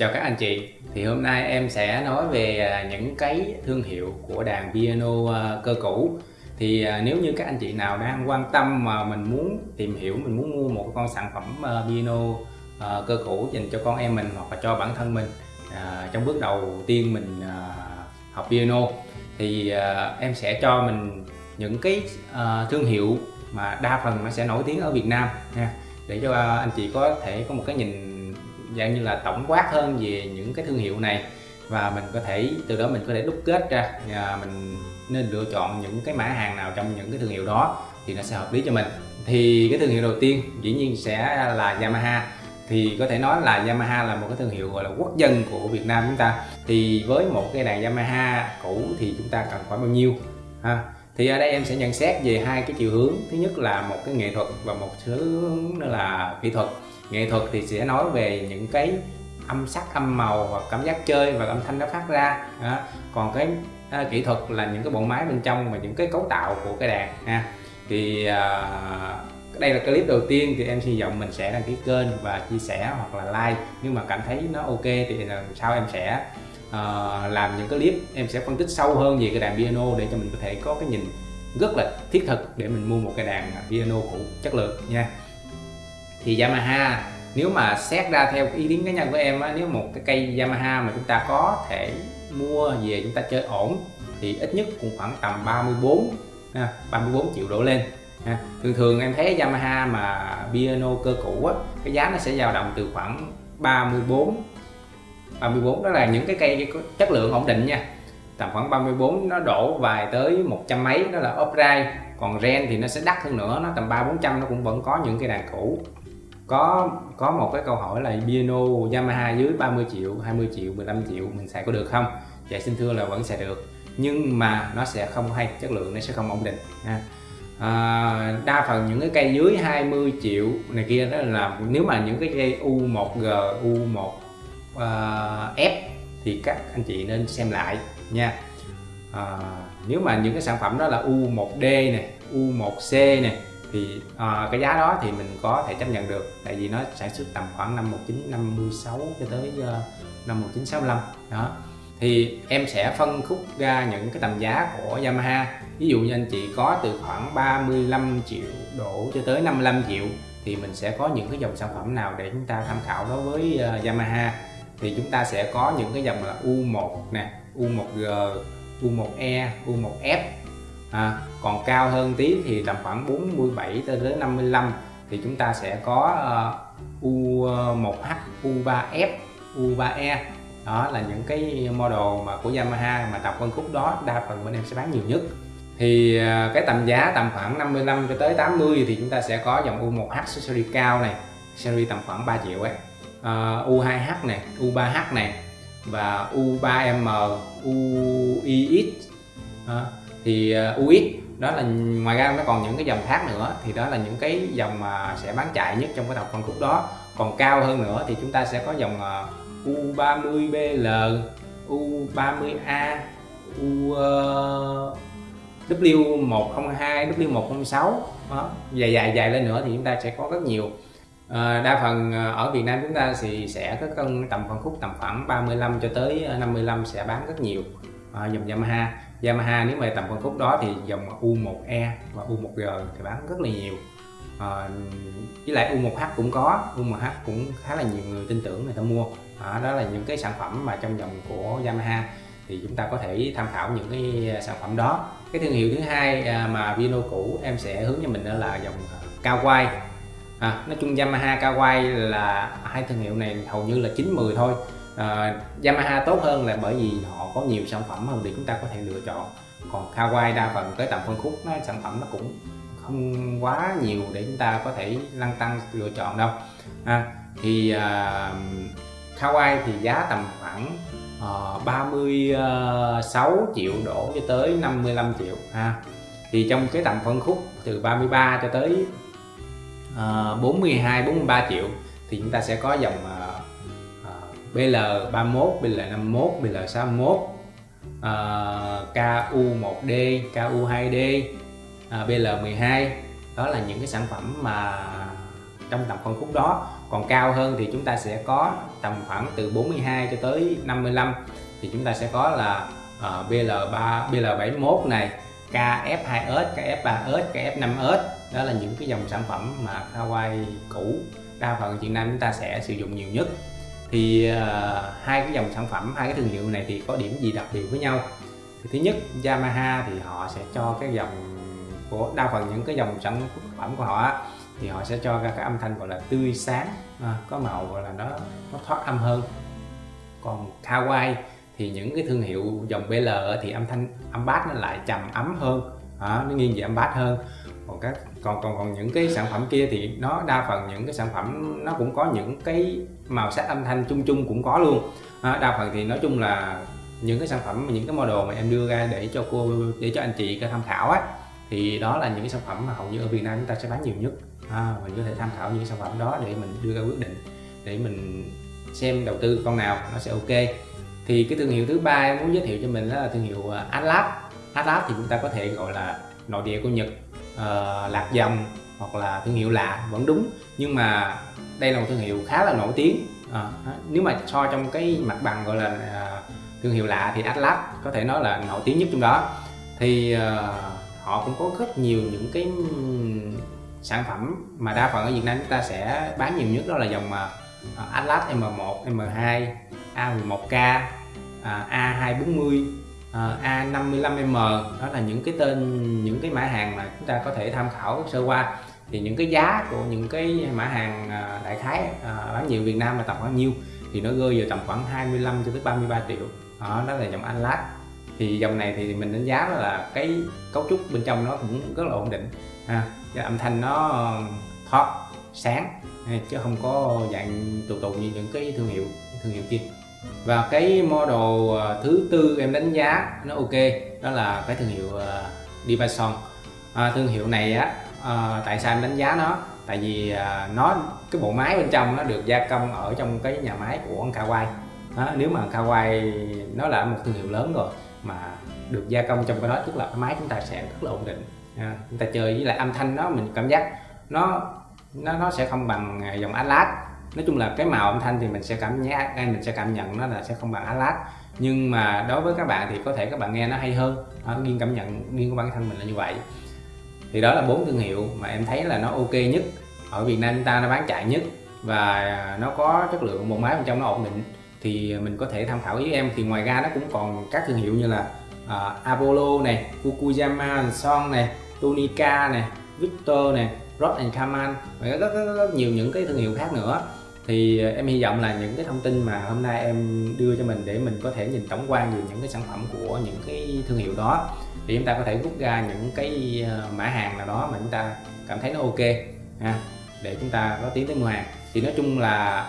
Chào các anh chị, thì hôm nay em sẽ nói về à, những cái thương hiệu của đàn piano à, cơ cũ. Thì à, nếu như các anh chị nào đang quan tâm mà mình muốn tìm hiểu, mình muốn mua một con sản phẩm piano cơ cũ dành cho con em mình hoặc là cho bản thân mình trong bước đầu tiên mình học piano thì em sẽ cho mình những cái thương hiệu mà đa phần nó sẽ nổi tiếng ở Việt Nam nha. Để cho anh chị có thể có một cái nhìn dạng như là tổng quát hơn về những cái thương hiệu này. Và mình có thể, từ đó mình có thể đúc kết ra và mình nên lựa chọn những cái mã hàng nào trong những cái thương hiệu đó thì nó sẽ hợp lý cho mình. Thì cái thương hiệu đầu tiên dĩ nhiên sẽ là Yamaha. Thì có thể nói là Yamaha là một cái thương hiệu gọi là quốc dân của Việt Nam chúng ta. Thì với một cái đàn Yamaha cũ thì chúng ta cần khoảng bao nhiêu, ha? Thì ở đây em sẽ nhận xét về hai cái chiều hướng. Thứ nhất là một cái nghệ thuật và một thứ nữa là kỹ thuật nghệ thuật thì sẽ nói về những cái âm sắc âm màu và cảm giác chơi và âm thanh nó phát ra. Đó. còn cái à, kỹ thuật là những cái bộ máy bên trong và những cái cấu tạo của cái đàn ha. Thì à, đây là clip đầu tiên thì em hy vọng mình sẽ đăng ký kênh và chia sẻ hoặc là like. Nhưng mà cảm thấy nó ok thì lần sau em sẽ uh, làm những cái clip em sẽ phân tích sâu hơn về cái đàn piano để cho mình có thể có cái nhìn rất là thiết thực để mình mua một cái đàn piano cũ chất lượng nha thì Yamaha nếu mà xét ra theo ý kiến cá nhân của em á, nếu một cái cây Yamaha mà chúng ta có thể mua về chúng ta chơi ổn thì ít nhất cũng khoảng tầm 34 ha, 34 triệu đổ lên ha. thường thường em thấy Yamaha mà piano cơ cũ á, cái giá nó sẽ dao động từ khoảng 34 34 đó là những cái cây có chất lượng ổn định nha. Tầm khoảng 34 nó đổ vài tới một trăm mấy đó là upright còn ren thì nó sẽ đắt hơn nữa nó tầm ba bốn trăm nó cũng vẫn có những cái đàn cũ có có một cái câu hỏi là piano Yamaha dưới 30 triệu 20 triệu 15 triệu mình xài có được không? Dạ xin thưa là vẫn xài được. Nhưng mà nó sẽ không hay chất lượng nó sẽ không ổn định ha. À, đa phần những cái cây dưới 20 triệu này kia đó là nếu mà những cái cây U1G U1 uh, F thì các anh chị nên xem lại nha. À, nếu mà những cái sản phẩm đó là U1D này U1C này thì à, cái giá đó thì mình có thể chấp nhận được tại vì nó sản xuất tầm khoảng năm 1956 cho tới uh, năm 1965 đó. Thì em sẽ phân khúc ra những cái tầm giá của Yamaha. Ví dụ như anh chị có từ khoảng 35 triệu đổ cho tới 55 triệu thì mình sẽ có những cái dòng sản phẩm nào để chúng ta tham khảo đối với uh, Yamaha. Thì chúng ta sẽ có những cái dòng là U1 nè U1G U1E U1F à, còn cao hơn tí thì tầm khoảng 47 tới đến 55 thì chúng ta sẽ có ờ, uh, U1H, U3F, U3E đó là những cái model mà của Yamaha mà tập phân khúc đó đa phần bên em sẽ bán nhiều nhất. Thì uh, cái tầm giá tầm khoảng 55 cho tới 80 thì chúng ta sẽ có dòng U1H series cao này series tầm khoảng 3 triệu ấy. Ờ, uh, U2H này U3H này và U3M UIX uh, thì à, UX đó là ngoài ra nó còn những cái dòng khác nữa thì đó là những cái dòng mà sẽ bán chạy nhất trong cái tập phân khúc đó. Còn cao hơn nữa thì chúng ta sẽ có dòng U30BL U30A U W102 ờ, W106 đó. Dài dài dài lên nữa thì chúng ta sẽ có rất nhiều. À, đa phần à, ở Việt Nam chúng ta thì sẽ có cân tầm phân khúc tầm khoảng 35 cho tới 55 sẽ bán rất nhiều. À, dòng Yamaha. Yamaha nếu mà tầm phân khúc đó thì dòng U1E và U1G thì bán rất là nhiều. À, với lại U1H cũng có U1H cũng khá là nhiều người tin tưởng người ta mua. À, đó là những cái sản phẩm mà trong dòng của Yamaha. Thì chúng ta có thể tham khảo những cái ờ, sản phẩm đó. Cái thương hiệu thứ hai ờ, mà Vino cũ em sẽ hướng cho mình đó là dòng cao quay à, nói chung Yamaha cao quay là hai thương hiệu này hầu như là 9-10 thôi uh, Yamaha tốt hơn là bởi vì họ có nhiều sản phẩm hơn để chúng ta có thể lựa chọn. Còn Kawai đa phần tới tầm phân khúc nó sản phẩm nó cũng không quá nhiều để chúng ta có thể lăn tăng lựa chọn đâu. À, thì uh, Kawai thì giá tầm khoảng ờ, uh, 36 triệu đổ cho tới 55 triệu. Ha thì trong cái tầm phân khúc từ 33 cho tới uh, 42 43 triệu thì chúng ta sẽ có dòng uh, BL31, BL51, BL61 uh, KU1D, KU2D uh, BL12 đó là những cái sản phẩm mà trong tầm phân khúc đó. Còn cao hơn thì chúng ta sẽ có tầm khoảng từ 42 cho tới 55 thì chúng ta sẽ có là uh, BL3 BL71 này KF2S, KF3S, KF5S đó là những cái dòng sản phẩm mà Hawaii cũ đa phần Việt Nam chúng ta sẽ sử dụng nhiều nhất thì uh, hai cái dòng sản phẩm hai cái thương hiệu này thì có điểm gì đặc biệt với nhau? Thì thứ nhất Yamaha thì họ sẽ cho cái dòng của đa phần những cái dòng sản phẩm của họ thì họ sẽ cho ra cái âm thanh gọi là tươi sáng à, có màu gọi là nó nó thoát âm hơn. Còn kawai thì những cái thương hiệu dòng BL thì âm thanh âm bass nó lại trầm ấm hơn à, nó nghiêng về âm bass hơn. Còn các còn còn còn những cái sản phẩm kia thì nó đa phần những cái sản phẩm nó cũng có những cái màu sắc âm thanh chung chung cũng có luôn. À, đa phần thì nói chung là những cái sản phẩm những cái model mà em đưa ra để cho cô để cho anh chị cái tham khảo á thì đó là những cái sản phẩm mà hầu như ở Việt Nam chúng ta sẽ bán nhiều nhất. À, mình có thể tham khảo những sản phẩm đó để mình đưa ra quyết định để mình xem đầu tư con nào nó sẽ ok. Thì cái thương hiệu thứ ba em muốn giới thiệu cho mình đó là thương hiệu à, Atlas. Atlas thì chúng ta có thể gọi là nội địa của Nhật uh, lạc dòng hoặc là thương hiệu lạ vẫn đúng. Nhưng mà đây là một thương hiệu khá là nổi tiếng. À, nếu mà so trong cái mặt bằng gọi là uh, thương hiệu lạ thì Atlas có thể nói là nổi tiếng nhất trong đó. Thì uh, họ cũng có rất nhiều những cái sản phẩm mà đa phần ở Việt Nam chúng ta sẽ bán nhiều nhất đó là dòng uh, Atlas M1, M2, A11K, uh, A240, A55M đó là những cái tên những cái mã hàng mà chúng ta có thể tham khảo sơ qua thì những cái giá của những cái mã hàng à, đại khái à, bán nhiều Việt Nam là tầm bao nhiêu thì nó rơi vào tầm khoảng 25 cho tới 33 triệu. Đó, đó là dòng Atlas. Thì dòng này thì mình đánh giá là cái cấu trúc bên trong nó cũng rất là ổn định. Ha cái âm thanh nó ờ, thoát sáng chứ không có dạng tù tù như những cái thương hiệu thương hiệu kia. Và cái model ờ, thứ tư em đánh giá nó ok đó là cái thương hiệu ờ, Divason à, thương hiệu này á à, tại sao em đánh giá nó? Tại vì à, nó cái bộ máy bên trong nó được gia công ở trong cái nhà máy của Kawai. Đó, nếu mà Kawai nó là một thương hiệu lớn rồi mà được gia công trong cái đó tức là cái máy chúng ta sẽ rất là ổn định. À, chúng ta chơi với lại âm thanh nó mình cảm giác nó nó nó sẽ không bằng dòng Atlas. Nói chung là cái màu âm thanh thì mình sẽ cảm giác à, mình sẽ cảm nhận nó là sẽ không bằng Atlas. Nhưng mà đối với các bạn thì có thể các bạn nghe nó hay hơn. À, nghiêng cảm nhận nghiêng của bản thân mình là như vậy thì đó là bốn thương hiệu mà em thấy là nó ok nhất. Ở Việt Nam ta nó bán chạy nhất và nó có chất lượng một máy bên trong nó ổn định. Thì mình có thể tham khảo với em. Thì ngoài ra nó cũng còn các thương hiệu như là uh, Apollo này, Fukuyama, Son này, Tonica này, Victor này, Rod and Kaman và rất, rất, rất, rất nhiều những cái thương hiệu khác nữa. Thì em hy vọng là những cái thông tin mà hôm nay em đưa cho mình để mình có thể nhìn tổng quan về những cái sản phẩm của những cái thương hiệu đó thì chúng ta có thể rút ra những cái ờ, mã hàng nào đó mà chúng ta cảm thấy nó ok ha để chúng ta có tiến tới mua hàng thì nói chung là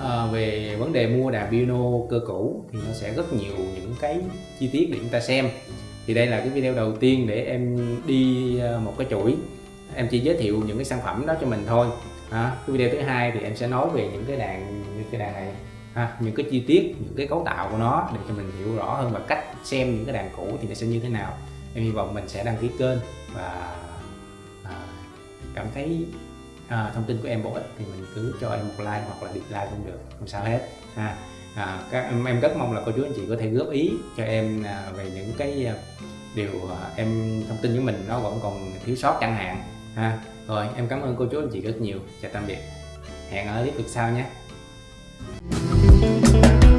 à, về vấn đề mua đàn piano cơ cũ thì nó sẽ rất nhiều những cái chi tiết để chúng ta xem. Thì đây là cái video đầu tiên để em đi ờ, một cái chuỗi. Em chỉ giới thiệu những cái sản phẩm đó cho mình thôi à, cái video thứ hai thì em sẽ nói về những cái đàn như cái đàn này ha, những cái chi tiết những cái cấu tạo của nó để cho mình hiểu rõ hơn và cách xem những cái đàn cũ thì nó sẽ như thế nào. Em hy vọng mình sẽ đăng ký kênh và à, cảm thấy à, thông tin của em bổ ích thì mình cứ cho em một like hoặc là dislike cũng được không sao hết ha. À, các em, em rất mong là cô chú anh chị có thể góp ý cho em à, về những cái à, điều à, em thông tin với mình nó vẫn còn thiếu sót chẳng hạn ha. Rồi em cảm ơn cô chú anh chị rất nhiều. Chào tạm biệt. Hẹn ở clip sau nhé. Thank you.